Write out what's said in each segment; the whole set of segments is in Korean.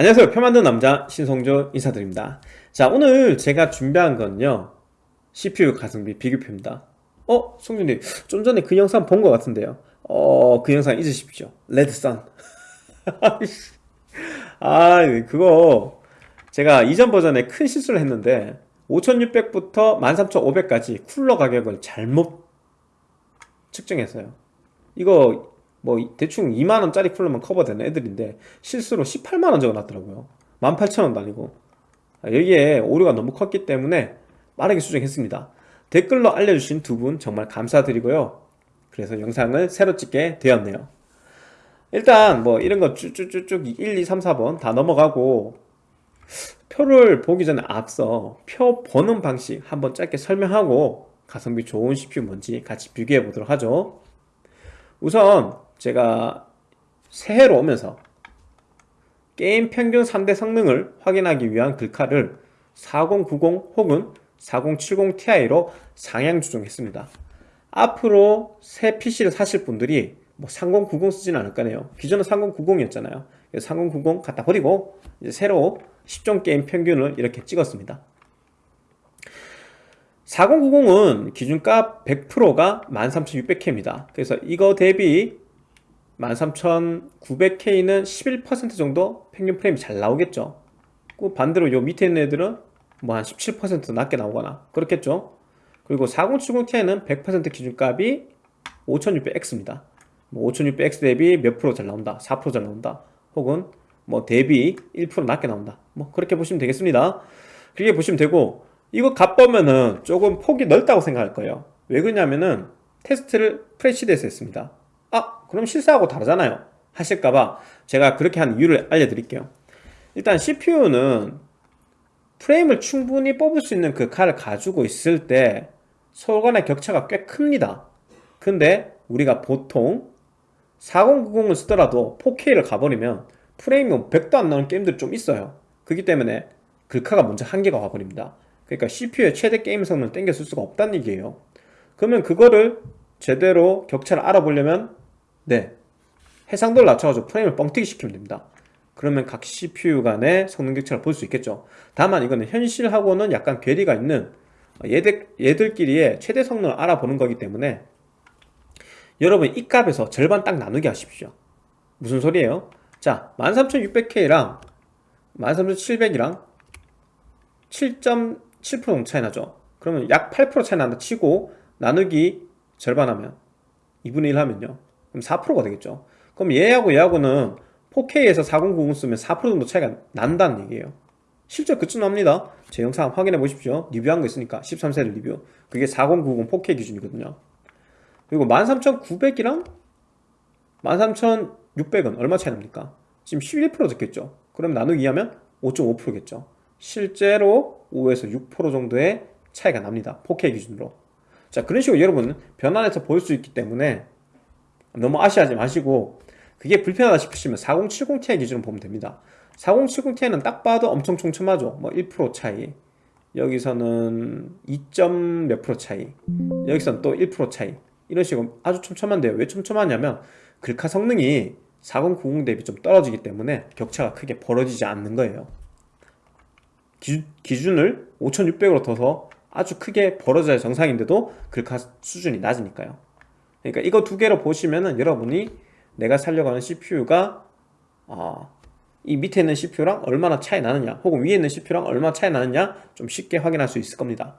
안녕하세요. 표 만드는 남자 신성조 인사드립니다. 자 오늘 제가 준비한 건요. CPU 가성비 비교표입니다. 어? 송준님 좀 전에 그 영상 본 것 같은데요. 어그 영상 잊으십시오. 레드썬 아 그거 제가 이전 버전에 큰 실수를 했는데 5600부터 13500까지 쿨러 가격을 잘못 측정했어요. 이거 뭐 대충 2만원짜리 쿨러만 커버되는 애들인데 실수로 18만원 적어놨더라고요. 18,000원도 아니고. 아, 여기에 오류가 너무 컸기 때문에 빠르게 수정했습니다. 댓글로 알려주신 두 분 정말 감사드리고요. 그래서 영상을 새로 찍게 되었네요. 일단 뭐 이런 거 쭉쭉쭉쭉 1, 2, 3, 4번 다 넘어가고 표를 보기 전에 앞서 표 보는 방식 한번 짧게 설명하고 가성비 좋은 CPU 뭔지 같이 비교해 보도록 하죠. 우선 제가 새해로 오면서 게임 평균 3대 성능을 확인하기 위한 글카를 4090 혹은 4070ti로 상향 조정했습니다. 앞으로 새 PC를 사실 분들이 뭐 3090 쓰지는 않을 거네요. 기존은 3090이었잖아요. 3090 갖다 버리고 이제 새로 10종 게임 평균을 이렇게 찍었습니다. 4090은 기준값 100%가 13600K입니다. 그래서 이거 대비 13900K는 11% 정도 평균 프레임이 잘 나오겠죠. 그 반대로 요 밑에 있는 애들은 뭐 한 17% 낮게 나오거나 그렇겠죠. 그리고 4070ti는 100% 기준값이 5600X입니다. 뭐 5600X 대비 몇 프로 잘 나온다? 4%잘 나온다? 혹은 뭐 대비 1% 낮게 나온다? 뭐 그렇게 보시면 되겠습니다. 그렇게 보시면 되고 이거 값 보면은 조금 폭이 넓다고 생각할 거예요. 왜 그러냐면은 테스트를 프레시드에서 했습니다 아 그럼 실사하고 다르잖아요. 하실까봐 제가 그렇게 한 이유를 알려드릴게요. 일단 CPU는 프레임을 충분히 뽑을 수 있는 그 칼을 가지고 있을 때 서로 간의 격차가 꽤 큽니다. 근데 우리가 보통 4090을 쓰더라도 4K를 가버리면 프레임이 100도 안 나오는 게임들이 좀 있어요. 그렇기 때문에 글카가 먼저 한계가 와버립니다. 그러니까 CPU의 최대 게임 성능을 땡겨 쓸 수가 없다는 얘기예요. 그러면 그거를 제대로 격차를 알아보려면 네. 해상도를 낮춰가지고 프레임을 뻥튀기 시키면 됩니다. 그러면 각 CPU 간의 성능 격차를 볼 수 있겠죠. 다만 이거는 현실하고는 약간 괴리가 있는 얘들, 얘들끼리의 최대 성능을 알아보는 거기 때문에 여러분 이 값에서 절반 딱 나누게 하십시오. 무슨 소리예요? 자 13600K랑 13700이랑 7.7% 정도 차이 나죠. 그러면 약 8% 차이 난다 치고 나누기 절반하면 2분의 1 하면요 그럼 4%가 되겠죠. 그럼 얘하고 얘하고는 4K에서 4090 쓰면 4% 정도 차이가 난다는 얘기예요. 실제 그쯤 납니다. 제 영상 확인해 보십시오. 리뷰한 거 있으니까 13세대 리뷰. 그게 4090 4K 기준이거든요. 그리고 13900이랑 13600은 얼마 차이 납니까? 지금 11% 적겠죠. 그럼 나누기 하면 5.5%겠죠. 실제로 5에서 6% 정도의 차이가 납니다. 4K 기준으로. 자 그런 식으로 여러분 변환해서 볼 수 있기 때문에 너무 아쉬하지 마시고 그게 불편하다 싶으시면 4070ti 기준으로 보면 됩니다. 4070ti는 딱 봐도 엄청 촘촘하죠. 뭐 1% 차이. 여기서는 2. 몇 프로 차이. 여기서는 또 1% 차이. 이런 식으로 아주 촘촘한데요. 왜 촘촘하냐면 글카 성능이 4090 대비 좀 떨어지기 때문에 격차가 크게 벌어지지 않는 거예요. 기, 기준을 5600으로 둬서 아주 크게 벌어져야 정상인데도 글카 수준이 낮으니까요 그러니까 이거 두 개로 보시면은 여러분이 내가 살려고 하는 CPU가 어, 이 밑에 있는 CPU랑 얼마나 차이 나느냐 혹은 위에 있는 CPU랑 얼마나 차이 나느냐 좀 쉽게 확인할 수 있을 겁니다.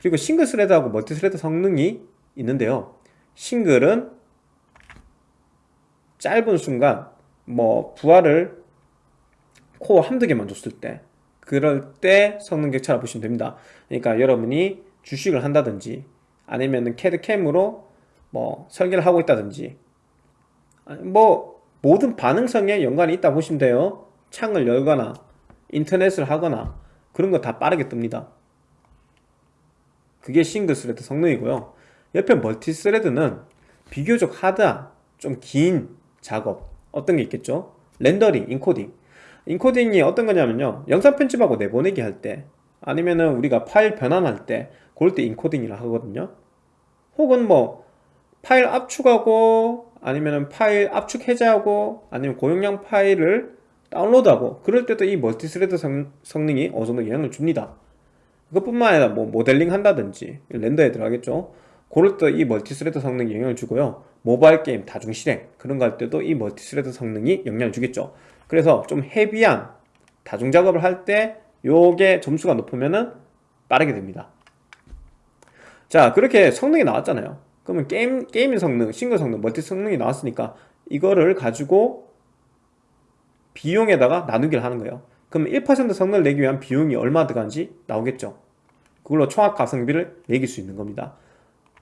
그리고 single thread하고 multi thread 성능이 있는데요. 싱글은 짧은 순간 뭐 부하를 코어 한두 개만 줬을 때 그럴 때 성능 격차를 보시면 됩니다. 그러니까 여러분이 주식을 한다든지 아니면 캐드캠으로 뭐 설계를 하고 있다든지. 뭐 모든 반응성에 연관이 있다 보시면 돼요. 창을 열거나 인터넷을 하거나 그런 거 다 빠르게 뜹니다. 그게 single thread 성능이고요. 옆에 multi thread는 비교적 hard한 좀 긴 작업 어떤 게 있겠죠? 렌더링, 인코딩. 인코딩이 어떤 거냐면요. 영상 편집하고 내보내기 할 때 아니면은 우리가 파일 변환할 때 그럴 때 인코딩이라 하거든요. 혹은 뭐 파일 압축하고 아니면은 파일 압축 해제하고 아니면 고용량 파일을 다운로드하고 그럴 때도 이 multi-thread 성, 성능이 어느 정도 영향을 줍니다. 그것뿐만 아니라 뭐 모델링 한다든지 render에 들어가겠죠. 그럴 때 이 multi-thread 성능이 영향을 주고요. 모바일 게임 다중 실행 그런 거 할 때도 이 multi-thread 성능이 영향을 주겠죠. 그래서 좀 heavy한 다중 작업을 할 때 요게 점수가 높으면은 빠르게 됩니다. 자 그렇게 성능이 나왔잖아요 그러면 게임, gaming 성능, 싱글 성능, 멀티 성능이 나왔으니까 이거를 가지고 비용에다가 나누기를 하는 거예요. 그럼 1% 성능을 내기 위한 비용이 얼마 들어간지 나오겠죠. 그걸로 총합 가성비를 매길 수 있는 겁니다.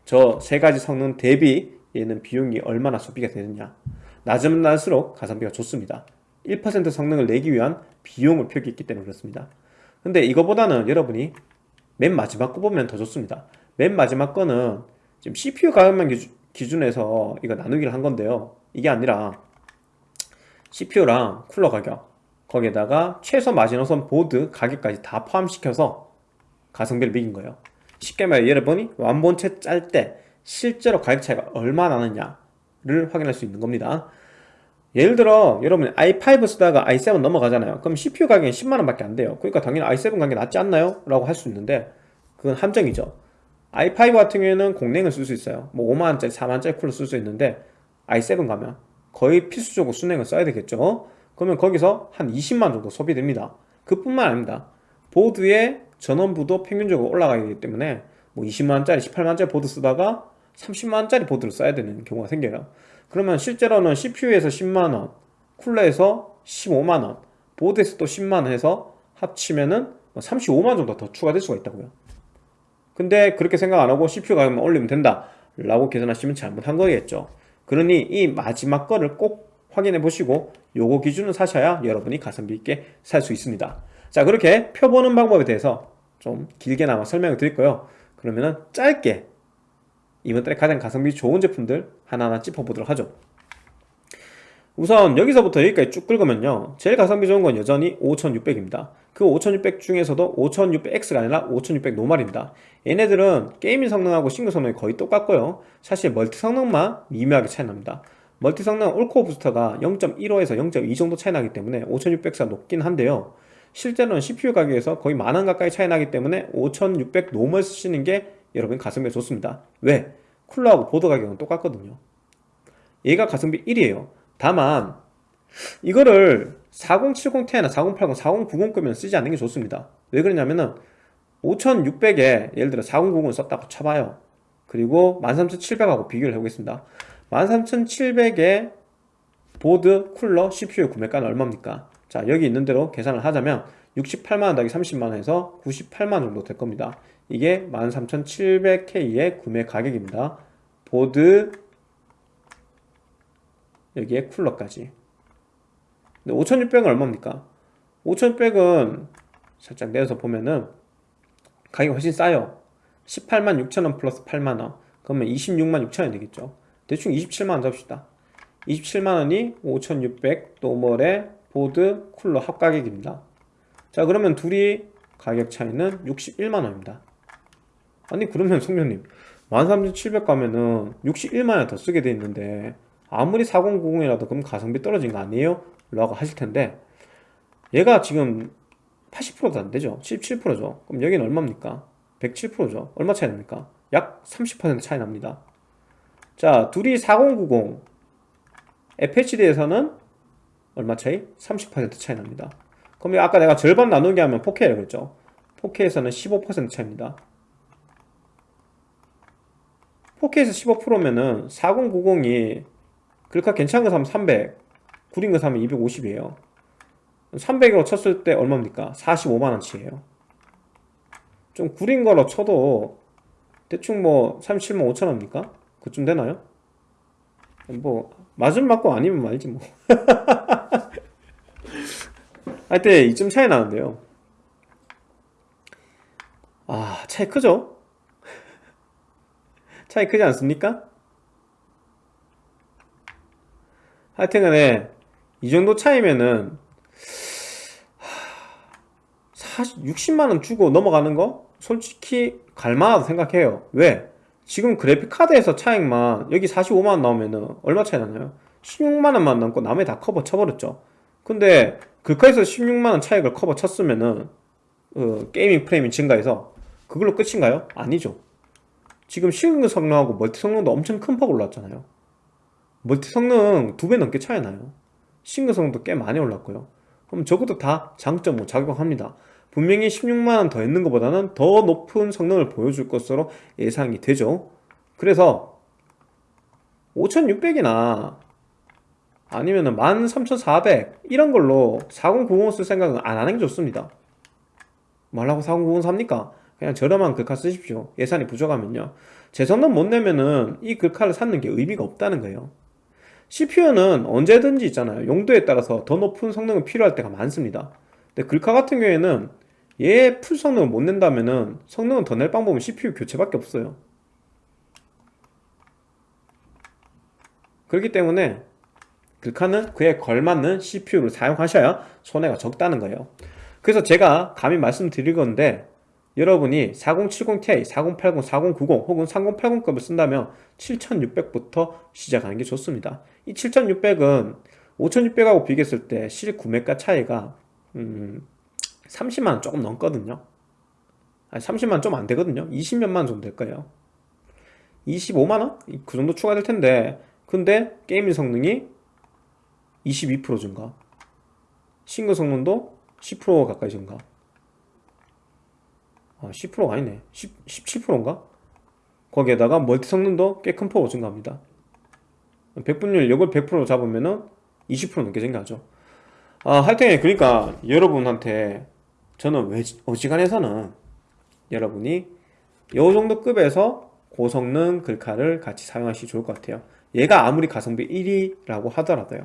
저 세 가지 성능 대비 얘는 비용이 얼마나 소비가 되느냐. 낮으면 낮을수록 가성비가 좋습니다. 1% 성능을 내기 위한 비용을 표기했기 때문에 그렇습니다. 근데 이거보다는 여러분이 맨 마지막 거 보면 더 좋습니다. 맨 마지막 거는 지금 CPU 가격만 기준, 에서 이거 나누기를 한 건데요. 이게 아니라 CPU랑 쿨러 가격 거기에다가 최소 마지노선 보드 가격까지 다 포함시켜서 가성비를 매긴 거예요. 쉽게 말해 여러분이 완본체 짤 때 실제로 가격 차이가 얼마 나느냐를 확인할 수 있는 겁니다. 예를 들어 여러분 i5 쓰다가 i7 넘어가잖아요. 그럼 CPU 가격이 10만원 밖에 안 돼요. 그러니까 당연히 i7 가격이 낫지 않나요? 라고 할 수 있는데 그건 함정이죠 i5 같은 경우에는 공랭을 쓸 수 있어요. 뭐 5만원짜리 4만원짜리 쿨러 쓸 수 있는데 i7 가면 거의 필수적으로 순행을 써야 되겠죠. 그러면 거기서 한 20만 정도 소비됩니다. 그뿐만 아닙니다. 보드의 전원부도 평균적으로 올라가기 때문에 뭐 20만원짜리 18만원짜리 보드 쓰다가 30만원짜리 보드를 써야 되는 경우가 생겨요. 그러면 실제로는 CPU에서 10만원 쿨러에서 15만원 보드에서 또 10만원 해서 합치면은 35만원 뭐 정도 더 추가될 수가 있다고요 근데 그렇게 생각 안하고 CPU 가격만 올리면 된다 라고 계산하시면 잘못한 거겠죠. 그러니 이 마지막 거를 꼭 확인해 보시고 요거 기준을 사셔야 여러분이 가성비 있게 살 수 있습니다. 자 그렇게 펴보는 방법에 대해서 좀 길게나마 설명을 드릴 거예요? 그러면은 짧게 이번 달에 가장 가성비 좋은 제품들 하나하나 짚어보도록 하죠 우선 여기서부터 여기까지 쭉 긁으면요. 제일 가성비 좋은 건 여전히 5600입니다. 그 5600 중에서도 5600X가 아니라 5600 normal입니다. 얘네들은 gaming 성능하고 싱글 성능이 거의 똑같고요. 사실 멀티 성능만 미묘하게 차이 납니다. 멀티 성능 all-core booster가 0.15에서 0.2 정도 차이 나기 때문에 5600가 높긴 한데요. 실제로는 CPU 가격에서 거의 만원 가까이 차이 나기 때문에 5600 normal 쓰시는 게 여러분 가성비가 좋습니다. 왜? 쿨러하고 보드 가격은 똑같거든요. 얘가 가성비 1이에요 다만 이거를 4070ti나 4080, 4090급면 쓰지 않는 게 좋습니다. 왜 그러냐면은 5600에 예를 들어 4090을 썼다고 쳐봐요. 그리고 13700하고 비교를 해보겠습니다. 13700에 보드, 쿨러, CPU 구매가는 얼마입니까? 자 여기 있는 대로 계산을 하자면 68만원 더하기 30만원 해서 98만원 정도 될 겁니다. 이게 13700K의 구매 가격입니다. 보드 여기에 쿨러까지. 근데 5600은 얼마입니까? 5600은 살짝 내려서 보면은 가격이 훨씬 싸요. 18만 6천원 플러스 8만원. 그러면 26만 6천원 되겠죠. 대충 27만원 잡시다. 27만원이 5600 normal의 보드 쿨러 합가격입니다. 자 그러면 둘이 가격 차이는 61만원입니다. 아니 그러면 송년님 13700 가면은 61만원 더 쓰게 돼 있는데 아무리 4090이라도 그럼 가성비 떨어진 거 아니에요? 라고 하실 텐데 얘가 지금 80%도 안 되죠? 77%죠? 그럼 여기는 얼마입니까? 107%죠? 얼마 차이 납니까? 약 30% 차이 납니다. 자 둘이 4090 FHD에서는 얼마 차이? 30% 차이 납니다. 그럼 아까 내가 절반 나누기 하면 4K라고 그랬죠? 4K에서는 15% 차이입니다. 4K에서 15%면은 4090이 그러니까 괜찮은 거 사면 300 구린 거 사면 250이에요 300으로 쳤을 때 얼마입니까? 45만원치예요 좀 구린 거로 쳐도 대충 뭐 37만 5천원입니까? 그쯤 되나요? 뭐 맞으면 맞고 아니면 말지 뭐 하여튼 이쯤 차이 나는데요 아 차이 크죠? 차이 크지 않습니까? 하여튼 간에 이 정도 차이면은 60만원 주고 넘어가는 거 솔직히 갈만하다 생각해요 왜? 지금 그래픽카드에서 차익만 여기 45만원 나오면은 얼마 차이 나나요? 16만원만 남고 나머지 다 커버 쳐버렸죠 근데 글카에서 16만원 차익을 커버 쳤으면은 어, gaming 프레임이 증가해서 그걸로 끝인가요? 아니죠 지금 싱글 성능하고 멀티 성능도 엄청 큰 폭 올랐잖아요 멀티 성능 두 배 넘게 차이 나요. 싱글 성능도 꽤 많이 올랐고요. 그럼 적어도 다 장점을 작용합니다. 분명히 16만원 더 있는 것보다는 더 높은 성능을 보여줄 것으로 예상이 되죠. 그래서 5600이나 아니면 은 13400 이런 걸로 4090쓸 생각은 안 하는 게 좋습니다. 말라고 4090 삽니까? 그냥 저렴한 글카 쓰십시오. 예산이 부족하면요. 제 성능 못 내면은 이 글카를 샀는 게 의미가 없다는 거예요 CPU는 언제든지 있잖아요. 용도에 따라서 더 높은 성능이 필요할 때가 많습니다. 근데 글카 같은 경우에는 얘 풀 성능을 못 낸다면은 성능은 더 낼 방법은 CPU 교체밖에 없어요. 그렇기 때문에 글카는 그에 걸맞는 CPU를 사용하셔야 손해가 적다는 거예요. 그래서 제가 감히 말씀드릴 건데 여러분이 4070ti, 4080, 4090 혹은 3080급을 쓴다면 7600부터 시작하는 게 좋습니다. 이 7600은 5600하고 비교했을 때 실 구매가 차이가 음, 30만원 조금 넘거든요. 아니 30만원 좀 안되거든요. 20몇만원 정도 될 거예요. 25만원? 그 정도 추가될 텐데 근데 게임 성능이 22% 증가. 싱글 성능도 10% 가까이 증가 아 10%가 아니네. 10, 17%인가? 거기에다가 멀티 성능도 꽤 큰 폭으로 증가합니다. 백분율 이걸 100% 잡으면은 20% 넘게 증가하죠. 아 하여튼 그러니까 여러분한테 저는 왜 어지간해서는 여러분이 요 정도 급에서 고성능 글카를 같이 사용하시기 좋을 것 같아요. 얘가 아무리 가성비 1위라고 하더라도요.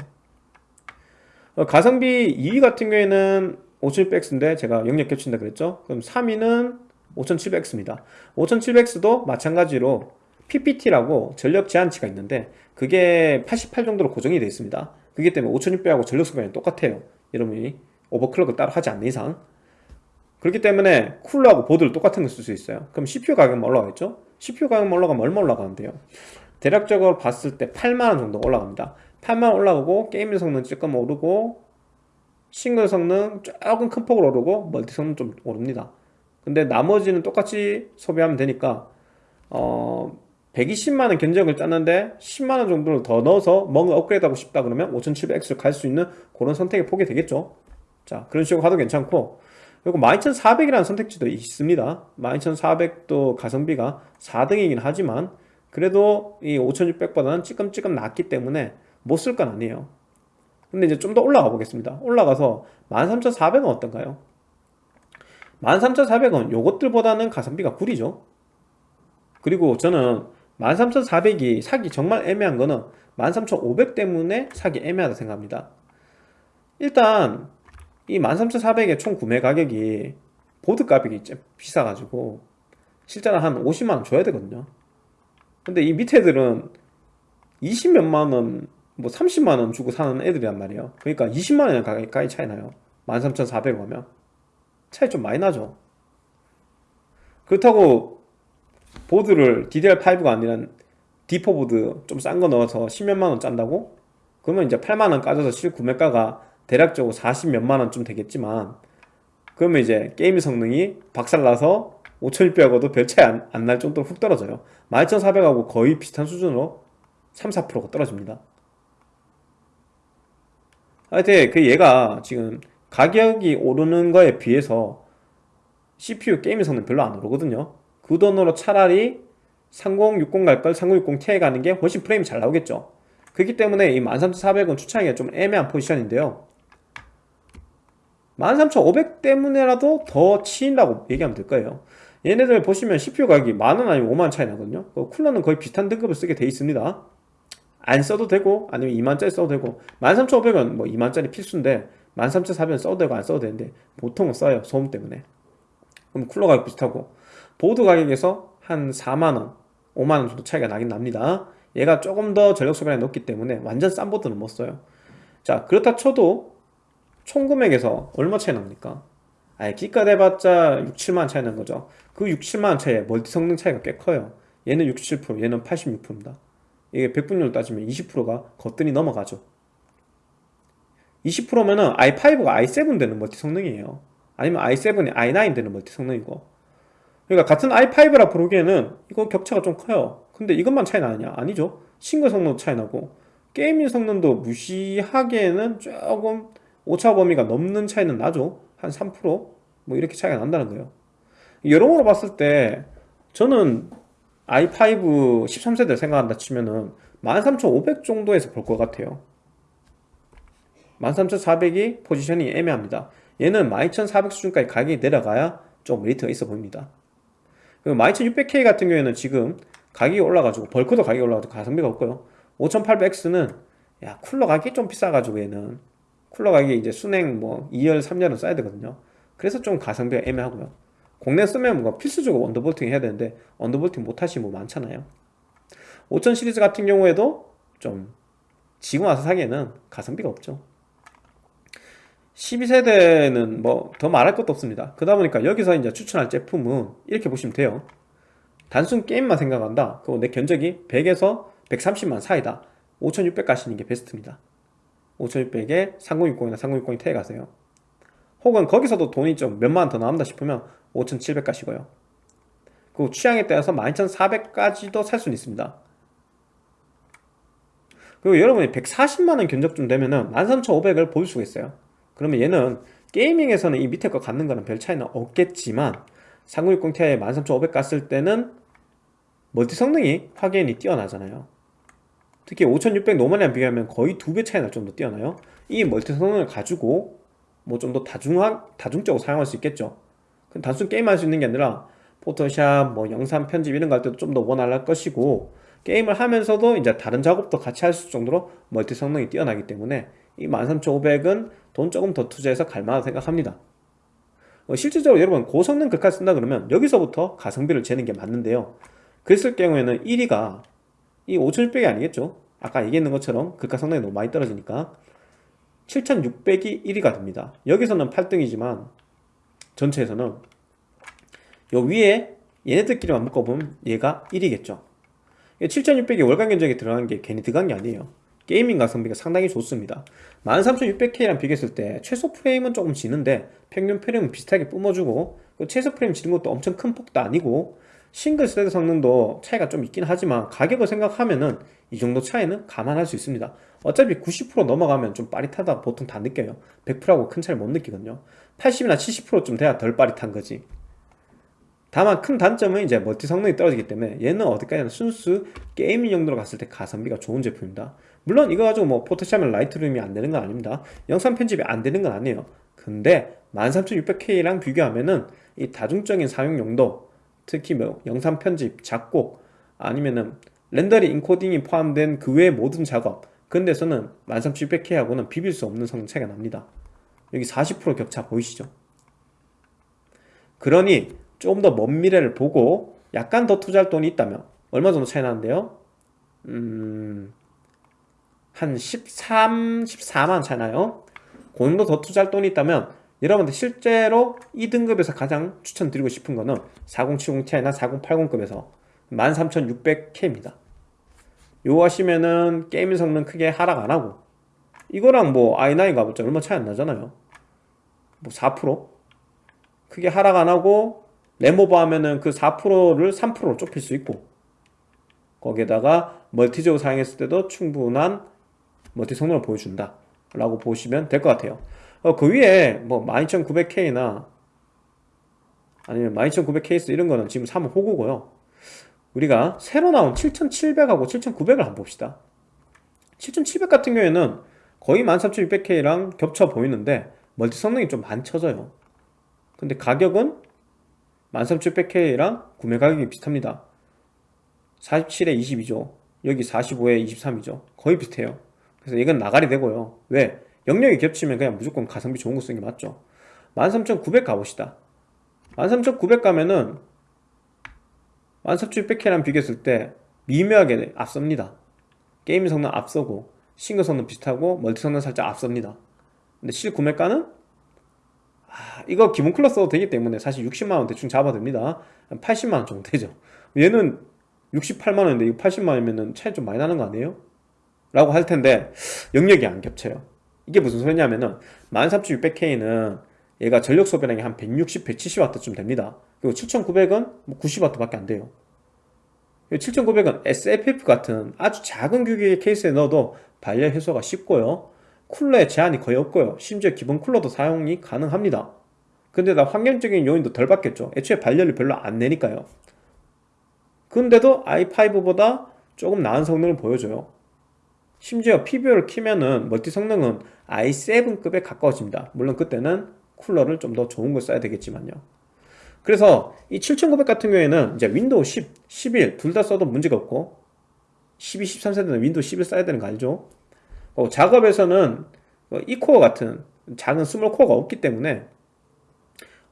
어, 가성비 2위 같은 경우에는 5700X인데 제가 영역 겹친다 그랬죠? 그럼 3위는 5700X입니다. 5700X도 마찬가지로 PPT라고 전력 제한치가 있는데 그게 88 정도로 고정이 되어 있습니다. 그기 때문에 5600하고 전력 소비량이 똑같아요. 여러분이 오버클럭을 따로 하지 않는 이상. 그렇기 때문에 쿨러하고 보드를 똑같은 걸 쓸 수 있어요. 그럼 CPU 가격만 올라가겠죠? CPU 가격만 올라가면 얼마 올라가는데요? 대략적으로 봤을 때 8만원 정도 올라갑니다. 8만원 올라가고 게임 성능 조금 오르고 싱글 성능 조금 큰 폭으로 오르고 멀티 성능 좀 오릅니다 근데 나머지는 똑같이 소비하면 되니까 어 120만원 견적을 짰는데 10만원 정도를 더 넣어서 뭔가 업그레이드 하고 싶다 그러면 5700X를 갈 수 있는 그런 선택의 폭이 되겠죠. 자 그런 식으로 가도 괜찮고. 그리고 12400이라는 선택지도 있습니다. 12400도 가성비가 4등이긴 하지만 그래도 이 5600보다는 찌끔찌끔 낫기 때문에 못 쓸 건 아니에요. 근데 이제 좀 더 올라가 보겠습니다. 올라가서 13400은 어떤가요? 13400은 요것들보다는 가성비가 구리죠. 그리고 저는 13400이 사기 정말 애매한 거는 13500 때문에 사기 애매하다 생각합니다. 일단 이 13400의 총 구매 가격이 보드 가격이 비싸가지고 실제로 한 50만원 줘야 되거든요. 근데 이 밑에 애들은 20몇만원 뭐 30만원 주고 사는 애들이란 말이에요. 그러니까 20만원 가까이 차이 나요. 13,400 하면 차이 좀 많이 나죠. 그렇다고 보드를 DDR5가 아니라 D4 보드 좀 싼 거 넣어서 10몇만원 짠다고? 그러면 이제 8만원 까져서 실구매가가 대략적으로 40 몇만원 좀 되겠지만 그러면 이제 게임 성능이 박살나서 5600하고도 별 차이 안 날 정도로 훅 떨어져요. 12400하고 거의 비슷한 수준으로 3, 4%가 떨어집니다. 하여튼 그 얘가 지금 가격이 오르는 거에 비해서 CPU 게임 성능 별로 안 오르거든요. 그 돈으로 차라리 3060 갈 걸 3060 Ti 가는 게 훨씬 프레임이 잘 나오겠죠. 그렇기 때문에 이 13400은 추천하기가 좀 애매한 포지션인데요. 13500 때문에라도 더 치인다고 얘기하면 될 거예요. 얘네들 보시면 CPU 가격이 만원 아니면 5만원 차이 나거든요. 그 쿨러는 거의 비슷한 등급을 쓰게 돼 있습니다. 안 써도 되고 아니면 2만짜리 써도 되고 13500원 뭐 2만짜리 필수인데 13400원 써도 되고 안 써도 되는데 보통은 써요 소음 때문에. 그럼 쿨러 가격 비슷하고. 보드 가격에서 한 4만원 5만원 정도 차이가 나긴 납니다. 얘가 조금 더 전력 소비량이 높기 때문에 완전 싼 보드는 못 써요. 자 그렇다 쳐도 총 금액에서 얼마 차이 납니까? 아예 기가 대봤자 6, 7만원 차이 나는 거죠. 그 6, 7만원 차이에 멀티 성능 차이가 꽤 커요. 얘는 67% 얘는 86%입니다. 이게 백분율 따지면 20%가 거뜬히 넘어가죠 20%면은 i5가 i7 되는 멀티 성능이에요. 아니면 i7이 i9 되는 멀티 성능이고. 그러니까 같은 i5라 부르기에는 이거 격차가 좀 커요. 근데 이것만 차이 나느냐? 아니죠. 싱글 성능도 차이 나고. gaming 성능도 무시하기에는 조금 오차 범위가 넘는 차이는 나죠. 한 3%뭐 이렇게 차이가 난다는 거예요. 여러모로 봤을 때 저는 i5 13세대를 생각한다 치면은 13500 정도에서 볼 것 같아요 13400이 포지션이 애매합니다. 얘는 12400 수준까지 가격이 내려가야 좀 메리트가 있어 보입니다. 그리고 12600K 같은 경우에는 지금 가격이 올라가지고 벌크도 가격이 올라가지고 가성비가 없고요. 5800X는 야 쿨러 가격이 좀 비싸가지고 얘는. 쿨러 가격이 이제 순행 뭐 2열 3열은 써야 되거든요. 그래서 좀 가성비가 애매하고요. 국내 쓰면 뭔가 필수적으로 언더볼팅 해야 되는데 언더볼팅 못하시는 분 많잖아요. 5000 시리즈 같은 경우에도 좀 지금 와서 사기에는 가성비가 없죠 12세대는 뭐 더 말할 것도 없습니다. 그러다 보니까 여기서 이제 추천할 제품은 이렇게 보시면 돼요. 단순 게임만 생각한다. 그리고 내 견적이 100에서 130만 사이다. 5600 가시는 게 베스트입니다. 5600에 3060이나 3060이 태에 가세요. 혹은 거기서도 돈이 좀 몇만 원더 나온다 싶으면 5700 가시고요. 그 취향에 따라서 12400까지도 살 수는 있습니다. 그리고 여러분이 140만원 견적좀 되면은 13500을 볼 수가 있어요 그러면 얘는 게이밍에서는 이 밑에 거 갖는 거는 별 차이는 없겠지만 3060 Ti에 13500 갔을 때는 멀티 성능이 확연히 뛰어나잖아요. 특히 5600 normal이랑 비교하면 거의 두 배 차이 날 정도 뛰어나요. 이 멀티 성능을 가지고 뭐 좀 더 다중화, 다중적으로 사용할 수 있겠죠. 단순 게임할 수 있는 게 아니라 포토샵, 뭐 영상 편집 이런 거 할 때도 좀 더 원활할 것이고 게임을 하면서도 이제 다른 작업도 같이 할수 정도로 멀티 성능이 뛰어나기 때문에 이 13500은 돈 조금 더 투자해서 갈만하다 생각합니다. 어, 실질적으로 여러분 고성능 극화 쓴다 그러면 여기서부터 가성비를 재는 게 맞는데요. 그랬을 경우에는 1위가 이 5600이 아니겠죠? 아까 얘기했는 것처럼 극화 성능이 너무 많이 떨어지니까 7600이 1위가 됩니다. 여기서는 8등이지만 전체에서는 요 위에 얘네들끼리만 묶어보면 얘가 1위겠죠. 7600이 월간 견적에 들어간 게 괜히 들어간 게 아니에요 게이밍 가성비가 상당히 좋습니다. 13600K랑 비교했을 때 최소 프레임은 조금 지는데 평균 프레임은 비슷하게 뿜어주고 최소 프레임 지는 것도 엄청 큰 폭도 아니고 single thread 성능도 차이가 좀 있긴 하지만 가격을 생각하면은 이 정도 차이는 감안할 수 있습니다. 어차피 90% 넘어가면 좀 빠릿하다 보통 다 느껴요. 100%하고 큰 차이를 못 느끼거든요. 80이나 70%좀 돼야 덜 빠릿한 거지. 다만 큰 단점은 이제 멀티 성능이 떨어지기 때문에 얘는 어디까지나 순수 gaming 용도로 갔을 때 가성비가 좋은 제품입니다 물론 이거 가지고 뭐 포토샵이나 라이트룸이 안 되는 건 아닙니다 영상 편집이 안 되는 건 아니에요 근데 13600K랑 비교하면은 이 다중적인 사용 용도 특히 뭐 영상 편집, 작곡 아니면은 렌더링, 인코딩이 포함된 그 외의 모든 작업 그런 데서는 13600K하고는 비빌 수 없는 성능 차이가 납니다 여기 40% 격차 보이시죠? 그러니 조금 더 먼 미래를 보고 약간 더 투자할 돈이 있다면 얼마 정도 차이 나는데요? 음... 한 13, 14만 차이 나요? 그 정도 더 투자할 돈이 있다면 여러분들 실제로 2등급에서 가장 추천드리고 싶은 거는 4070ti나 4080급에서 13600K입니다 요거 하시면은 게임 성능 크게 하락 안하고 이거랑 뭐 i9 가봤자 얼마 차이 안 나잖아요 뭐 4%? 크게 하락 안하고 램오버 하면은 그 4%를 3%로 좁힐 수 있고 거기에다가 멀티적으로 사용했을 때도 충분한 멀티 성능을 보여준다. 라고 보시면 될 것 같아요. 어, 그 위에 뭐 12900K나 아니면 12900K 이런 거는 지금 사면 호구고요. 우리가 새로 나온 7700하고 7900을 한번 봅시다. 7700 같은 경우에는 거의 13600K랑 겹쳐 보이는데 멀티 성능이 좀 많쳐져요. 근데 가격은 13600K랑 구매 가격이 비슷합니다. 47에 22죠. 여기 45에 23이죠. 거의 비슷해요 그래서 이건 나가리 되고요. 왜? 영역이 겹치면 그냥 무조건 가성비 좋은 거 쓰는 게 맞죠. 13900 가봅시다. 13900 가면은 13600K랑 비교했을 때 미묘하게 앞섭니다. 게임 성능 앞서고 싱글 성능 비슷하고 멀티 성능 살짝 앞섭니다. 근데 실 구매가는 아, 이거 기본 클러 써도 되기 때문에 사실 60만원 대충 잡아도 됩니다. 80만원 정도 되죠. 얘는 68만원인데 이거 80만원이면 차이 좀 많이 나는 거 아니에요? 라고 할 텐데 영역이 안 겹쳐요. 이게 무슨 소리냐면은 13600K는 얘가 전력 소비량이 한 160, 170W쯤 됩니다. 그리고 7900은 뭐 90W 밖에 안 돼요. 7900은 SFF 같은 아주 작은 규격의 케이스에 넣어도 발열 해소가 쉽고요. 쿨러에 제한이 거의 없고요. 심지어 기본 쿨러도 사용이 가능합니다. 근데 나 환경적인 요인도 덜 받겠죠. 애초에 발열을 별로 안 내니까요. 근데도 i5보다 조금 나은 성능을 보여줘요 심지어 PBO를 키면은 멀티 성능은 i7급에 가까워집니다. 물론 그때는 쿨러를 좀 더 좋은 걸 써야 되겠지만요. 그래서 이 7900 같은 경우에는 이제 윈도우 10, 11 둘 다 써도 문제가 없고 12, 13세대는 윈도우 11 써야 되는 거 알죠? 어, 작업에서는 이 코어 같은 작은 small core가 없기 때문에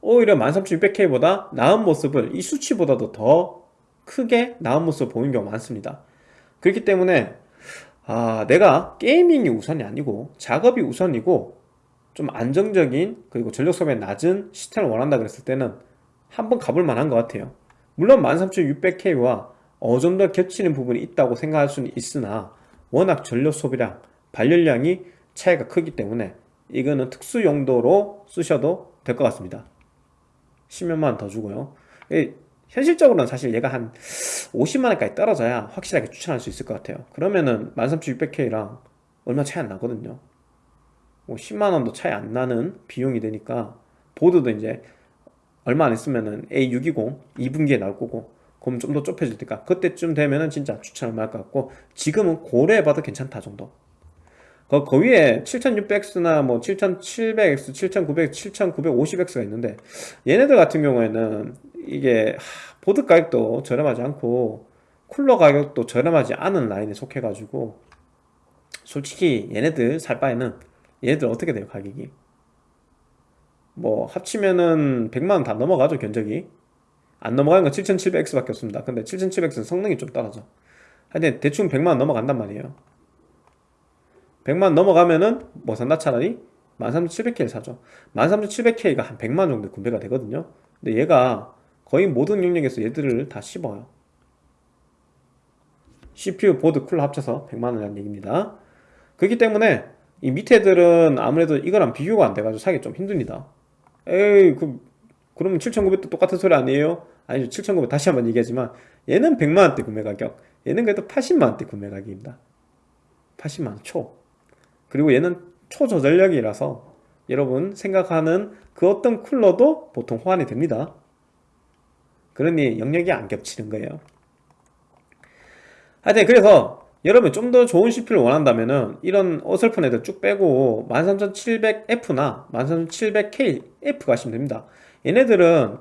오히려 13600K보다 나은 모습을 이 수치보다도 더 크게 나은 모습을 보이는 경우가 많습니다. 그렇기 때문에 아 내가 gaming이 우선이 아니고 작업이 우선이고 좀 안정적인 그리고 전력 소비 낮은 시스템을 원한다 그랬을 때는 한번 가볼 만한 것 같아요. 물론 13600K와 어느 정도 겹치는 부분이 있다고 생각할 수는 있으나 워낙 전력 소비량, 발열량이 차이가 크기 때문에 이거는 특수 용도로 쓰셔도 될 것 같습니다. 10몇만 더 주고요 현실적으로는 사실 얘가 한 50만원까지 떨어져야 확실하게 추천할 수 있을 것 같아요. 그러면은 13600K랑 얼마 차이 안 나거든요. 뭐 10만원도 차이 안 나는 비용이 되니까 보드도 이제 얼마 안 있으면은 A620 2분기에 나올 거고 그럼 좀 더 좁혀질 테니까 그때쯤 되면은 진짜 추천할 만할 것 같고 지금은 고려해봐도 괜찮다 정도 그, 그 위에 7600X나 뭐 7700X, 7900, 7950X가 있는데 얘네들 같은 경우에는 이게 하, 보드 가격도 저렴하지 않고 쿨러 가격도 저렴하지 않은 라인에 속해 가지고 솔직히 얘네들 살 바에는 얘네들 어떻게 돼요 가격이? 뭐 합치면은 100만원 다 넘어가죠 견적이. 안 넘어가는 건 7700X 밖에 없습니다. 근데 7700X는 성능이 좀 떨어져. 하여튼 대충 100만원 넘어간단 말이에요 100만 넘어가면은 뭐 산다 차라리 13700K를 사죠. 13700K가 한 100만 정도 구매가 되거든요. 근데 얘가 거의 모든 영역에서 얘들을 다 씹어요. CPU, 보드, 쿨러 합쳐서 100만원이라는 얘기입니다. 그렇기 때문에 이 밑에 들은 아무래도 이거랑 비교가 안 돼가지고 사기 좀 힘듭니다. 에이 그 그러면 7900도 똑같은 소리 아니에요? 아니죠. 7900 다시 한번 얘기하지만 얘는 100만원대 구매 가격 얘는 그래도 80만원대 구매 가격입니다. 80만원 초 그리고 얘는 초저전력이라서 여러분 생각하는 그 어떤 쿨러도 보통 호환이 됩니다. 그러니 영역이 안 겹치는 거예요. 하여튼 그래서 여러분 좀 더 좋은 CPU를 원한다면 은 이런 어설픈 애들 쭉 빼고 13700F나 13700KF 가시면 됩니다. 얘네들은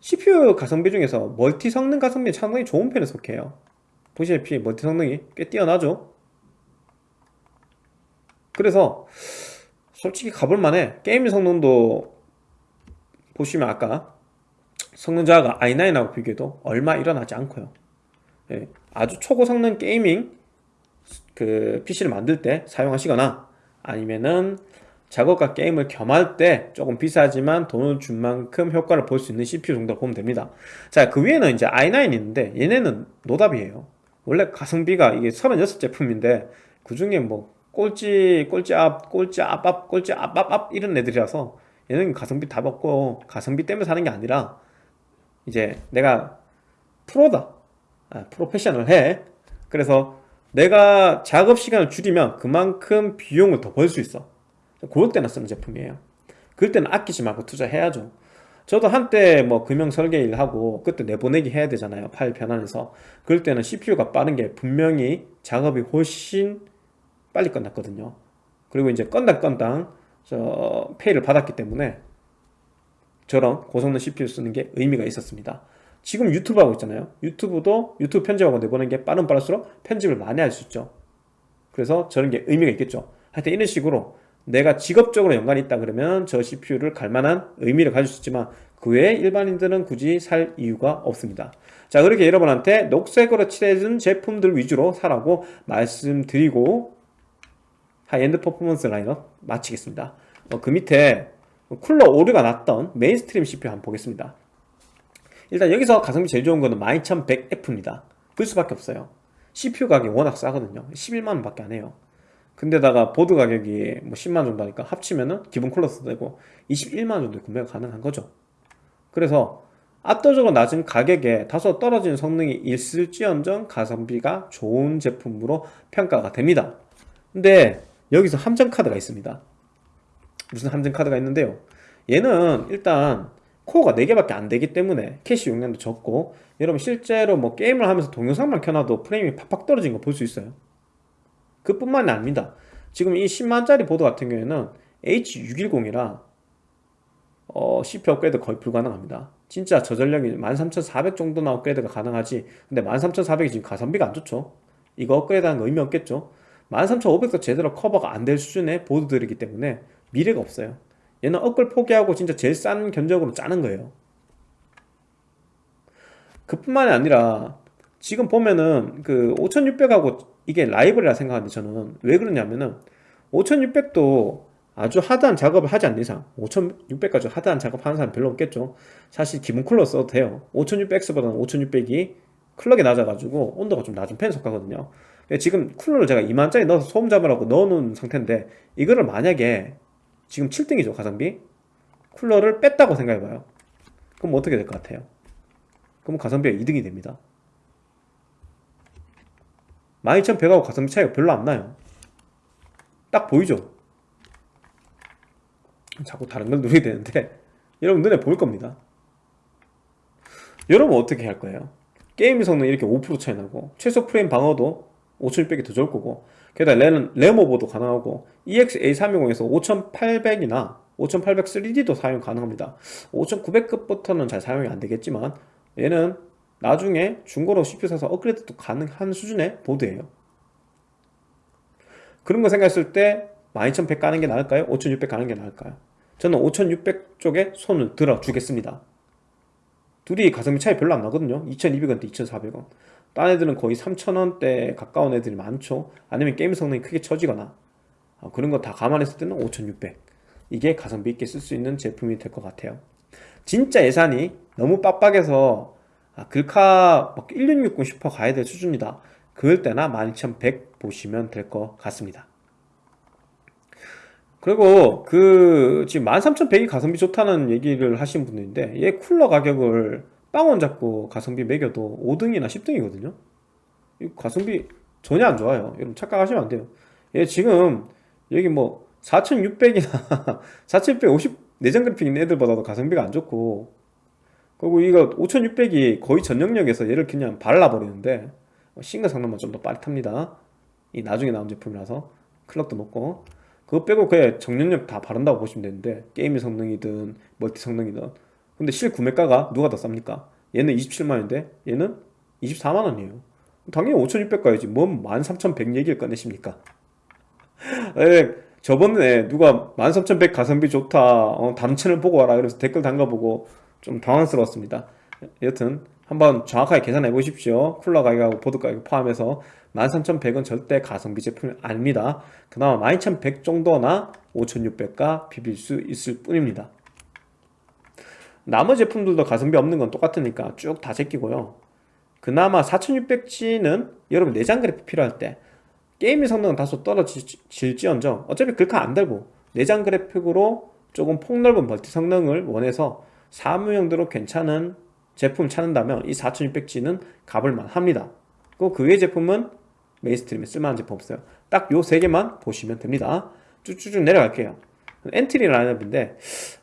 CPU 가성비 중에서 멀티 성능 가성비 상당히 좋은 편에 속해요. 보시다시피 멀티 성능이 꽤 뛰어나죠 그래서 솔직히 가볼만해. 게임 성능도 보시면 아까 성능 저하가 i9하고 비교해도 얼마 일어나지 않고요. 예, 아주 초고 성능 gaming 그 PC를 만들 때 사용하시거나 아니면은 작업과 게임을 겸할 때 조금 비싸지만 돈을 준 만큼 효과를 볼 수 있는 CPU 정도 보면 됩니다. 자 그 위에는 이제 i9이 있는데 얘네는 노답이에요. 원래 가성비가 이게 36 제품인데 그 중에 뭐 꼴찌 꼴찌 앞 꼴찌 앞 앞 꼴찌 앞 앞 앞 이런 애들이라서 얘는 가성비 다 먹고 가성비 때문에 사는 게 아니라 이제 내가 프로다. 아, 프로페셔널 해. 그래서 내가 작업 시간을 줄이면 그만큼 비용을 더 벌 수 있어. 그럴 때나 쓰는 제품이에요. 그럴 때는 아끼지 말고 투자해야죠. 저도 한때 뭐 금형 설계 일 하고 그때 내보내기 해야 되잖아요. 파일 변환해서. 그럴 때는 CPU가 빠른 게 분명히 작업이 훨씬 빨리 끝났거든요. 그리고 이제 건당 건당 저 페이를 받았기 때문에 저런 고성능 CPU 쓰는 게 의미가 있었습니다. 지금 유튜브 하고 있잖아요. 유튜브도 유튜브 편집하고 내보는 게 빠른 빠를수록 편집을 많이 할 수 있죠. 그래서 저런 게 의미가 있겠죠. 하여튼 이런 식으로 내가 직업적으로 연관이 있다 그러면 저 CPU를 갈만한 의미를 가질 수 있지만 그 외에 일반인들은 굳이 살 이유가 없습니다. 자 그렇게 여러분한테 녹색으로 칠해준 제품들 위주로 사라고 말씀드리고 하이엔드 퍼포먼스 라인업 마치겠습니다. 어, 그 밑에 쿨러 오류가 났던 mainstream CPU 한번 보겠습니다. 일단 여기서 가성비 제일 좋은 거는 12100F입니다. 그 수밖에 없어요. CPU 가격이 워낙 싸거든요. 11만원 밖에 안 해요. 근데다가 보드 가격이 뭐 10만 정도 하니까 합치면은 기본 쿨러도 되고 21만 정도 구매가 가능한 거죠. 그래서 압도적으로 낮은 가격에 다소 떨어진 성능이 있을지언정 가성비가 좋은 제품으로 평가가 됩니다. 근데 여기서 함정 카드가 있습니다. 무슨 함정 카드가 있는데요. 얘는 일단 코어가 4개밖에 안 되기 때문에 캐시 용량도 적고 여러분 실제로 뭐 게임을 하면서 동영상만 켜놔도 프레임이 팍팍 떨어진 거 볼 수 있어요. 그뿐만이 아닙니다. 지금 이 10만짜리 보드 같은 경우에는 H610이라 어, CPU 업그레이드 거의 불가능합니다. 진짜 저전력이 13400 정도나 업그레이드가 가능하지 근데 13400이 지금 가성비가 안 좋죠. 이거 업그레이드하는 거 의미 없겠죠 13500도 제대로 커버가 안 될 수준의 보드들이기 때문에 미래가 없어요. 얘는 업글 포기하고 진짜 제일 싼 견적으로 짜는 거예요. 그뿐만이 아니라 지금 보면은 그 5600하고 이게 라이벌이라 생각하는데 저는 왜 그러냐면은 5600도 아주 하드한 작업을 하지 않는 이상 5600까지 하드한 작업 하는 사람 별로 없겠죠. 사실 기본 쿨러 써도 돼요. 5600X보다는 5600이 클럭이 낮아가지고 온도가 좀 낮은 편에 속하거든요 지금 쿨러를 제가 2만짜리 넣어서 소음 잡으라고 넣어놓은 상태인데 이거를 만약에 지금 7등이죠 가성비? 쿨러를 뺐다고 생각해봐요. 그럼 어떻게 될 것 같아요? 그럼 가성비가 2등이 됩니다. 12100하고 가성비 차이가 별로 안 나요. 딱 보이죠? 자꾸 다른 걸 누르게 되는데 여러분 눈에 보일 겁니다. 여러분 어떻게 할 거예요? 게임 성능 이렇게 5% 차이 나고 최소 프레임 방어도 5600이 더 좋을 거고 게다가 램은 램오버도 가능하고 EX-A320에서 5800이나 5800 3D도 사용 가능합니다. 5900급부터는 잘 사용이 안 되겠지만 얘는 나중에 중고로 CPU 사서 업그레이드도 가능한 수준의 보드예요. 그런 거 생각했을 때 12100 가는 게 나을까요? 5600 가는 게 나을까요? 저는 5600 쪽에 손을 들어 주겠습니다. 둘이 가성비 차이 별로 안 나거든요. 2200원 대 2400원 딴 애들은 거의 3000원대 가까운 애들이 많죠. 아니면 게임 성능이 크게 처지거나 어, 그런 거 다 감안했을 때는 5600 이게 가성비 있게 쓸 수 있는 제품이 될 것 같아요. 진짜 예산이 너무 빡빡해서 아, 글카 1660 슈퍼 가야 될 수준이다. 그럴 때나 12100 보시면 될 것 같습니다. 그리고 그 지금 13100이 가성비 좋다는 얘기를 하신 분들인데 얘 쿨러 가격을 빵원 잡고 가성비 매겨도 5등이나 10등이거든요. 이 가성비 전혀 안 좋아요. 여러분 착각하시면 안 돼요. 얘 지금 여기 뭐 4600이나 4650 내장 그래픽 있는 애들보다도 가성비가 안 좋고 그리고 이거 5600이 거의 전력력에서 얘를 그냥 발라버리는데 싱글 성능만 좀 더 빠릿합니다. 이 나중에 나온 제품이라서 클럭도 높고 그거 빼고 그냥 정력력 다 바른다고 보시면 되는데 게임 성능이든 멀티 성능이든 근데 실 구매가가 누가 더 쌉니까? 얘는 27만원인데 얘는 24만원이에요. 당연히 5600 가야지. 뭔 13100 얘기를 꺼내십니까? 에, 저번에 누가 13100 가성비 좋다 어, 채널 보고 와라 그래서 댓글 담가보고 좀 당황스러웠습니다. 여튼 한번 정확하게 계산해 보십시오. 쿨러 가격하고 보드 가격 포함해서 13100은 절대 가성비 제품이 아닙니다. 그나마 12100 정도나 5600과 비빌 수 있을 뿐입니다 나머지 제품들도 가성비 없는 건 똑같으니까 쭉 다 제끼고요. 그나마 4600G는 여러분 내장 그래픽 필요할 때 게임의 성능은 다소 떨어질지언정 어차피 글카 안 달고 내장 그래픽으로 조금 폭넓은 멀티 성능을 원해서 사무용도로 괜찮은 제품 찾는다면 이 4600G는 가볼만 합니다. 그 외의 제품은 mainstream에 쓸만한 제품 없어요. 딱 요 세 개만 보시면 됩니다. 쭉쭉쭉 내려갈게요 엔트리 라인업인데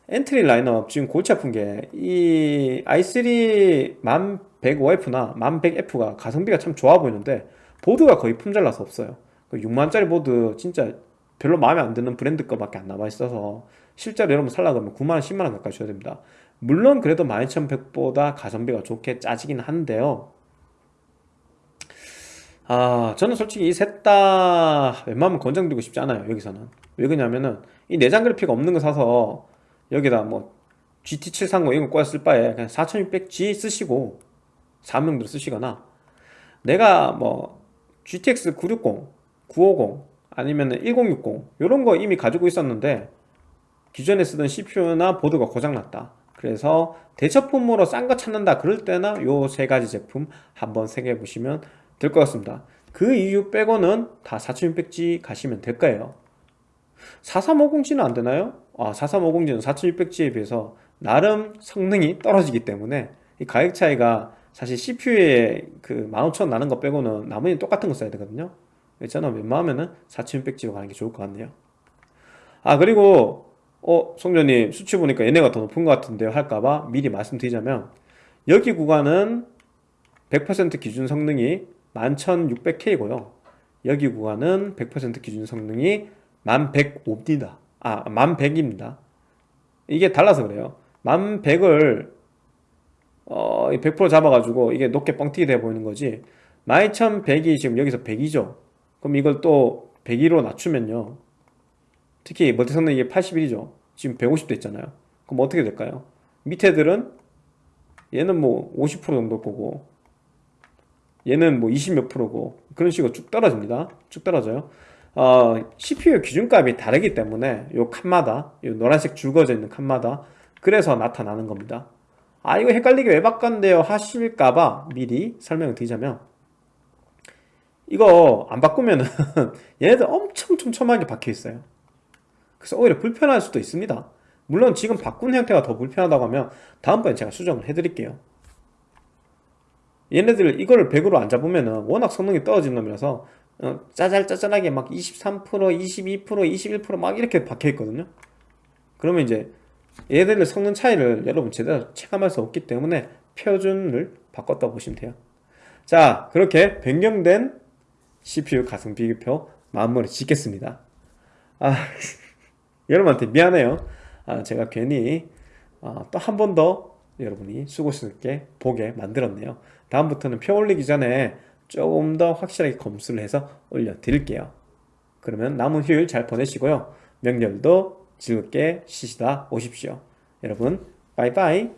엔트리 라인업 지금 골치 아픈 게 이 i3 1100F나 1100F가 가성비가 참 좋아 보이는데 보드가 거의 품절나서 없어요. 6만짜리 그 보드 진짜 별로 마음에 안 드는 브랜드 거밖에 안 남아 있어서 실제로 여러분 살라고 하면 9만원 10만원 가까이 줘야 됩니다. 물론 그래도 12100보다 가성비가 좋게 짜지긴 한데요. 아 저는 솔직히 이 셋 다 웬만하면 권장드리고 싶지 않아요 여기서는. 왜 그러냐면은 이 내장 그래픽 없는 거 사서 여기다 뭐 GT730 이런 거 꼬아 쓸 바에 그냥 4600G 쓰시고 사명대로 쓰시거나 내가 뭐 GTX 960, 950 아니면 1060 이런 거 이미 가지고 있었는데 기존에 쓰던 CPU나 보드가 고장났다. 그래서 대처품으로 싼 거 찾는다 그럴 때나 요 세 가지 제품 한번 생각해 보시면 될 것 같습니다. 그 이유 빼고는 다 4600G 가시면 될 거예요 4350G는 안 되나요? 아 4350G는 4600G에 비해서 나름 성능이 떨어지기 때문에 이 가격 차이가 사실 CPU에 그 15000원 나는 거 빼고는 나머지는 똑같은 거 써야 되거든요. 저는 웬만하면은 4600G로 가는 게 좋을 것 같네요. 아 그리고 어 송전님 수치 보니까 얘네가 더 높은 것 같은데요. 할까봐 미리 말씀드리자면 여기 구간은 100% 기준 성능이 11600K고요. 여기 구간은 100% 기준 성능이 1105입니다. 아 1100입니다. 이게 달라서 그래요. 1100을 어, 100% 잡아가지고 이게 높게 뻥튀기 돼 보이는 거지. 12100이 지금 여기서 100이죠. 그럼 이걸 또 102로 낮추면요. 특히 멀티 성능 이게 81이죠. 지금 150 됐잖아요. 그럼 어떻게 될까요? 밑에 들은 얘는 뭐 50% 정도 거고 얘는 뭐 20 몇 프로고 그런 식으로 쭉 떨어집니다. 쭉 떨어져요 어, CPU 기준값이 다르기 때문에 요 칸마다 요 노란색 줄 그어져 있는 칸마다 그래서 나타나는 겁니다. 아 이거 헷갈리게 왜 바꿨는데요? 하실까봐 미리 설명을 드리자면 이거 안 바꾸면은 얘네들 엄청 촘촘하게 박혀 있어요. 그래서 오히려 불편할 수도 있습니다. 물론 지금 바꾼 형태가 더 불편하다고 하면 다음번에 제가 수정을 해드릴게요. 얘네들 이거를 100으로 안 잡으면은 워낙 성능이 떨어진 놈이라서 어, 짜잘짜잘하게 막 23%, 22%, 21%막 이렇게 박혀 있거든요. 그러면 이제 얘들의 성능 차이를 여러분 제대로 체감할 수 없기 때문에 표준을 바꿨다 보시면 돼요. 자 그렇게 변경된 CPU 가성 비교표 마무리 짓겠습니다. 아 여러분한테 미안해요. 아, 제가 괜히 아, 또한 번 더 여러분이 수고스럽게 보게 만들었네요. 다음부터는 표 올리기 전에 조금 더 확실하게 검수를 해서 올려 드릴게요. 그러면 남은 휴일 잘 보내시고요. 명절도 즐겁게 쉬시다 오십시오. 여러분 빠이빠이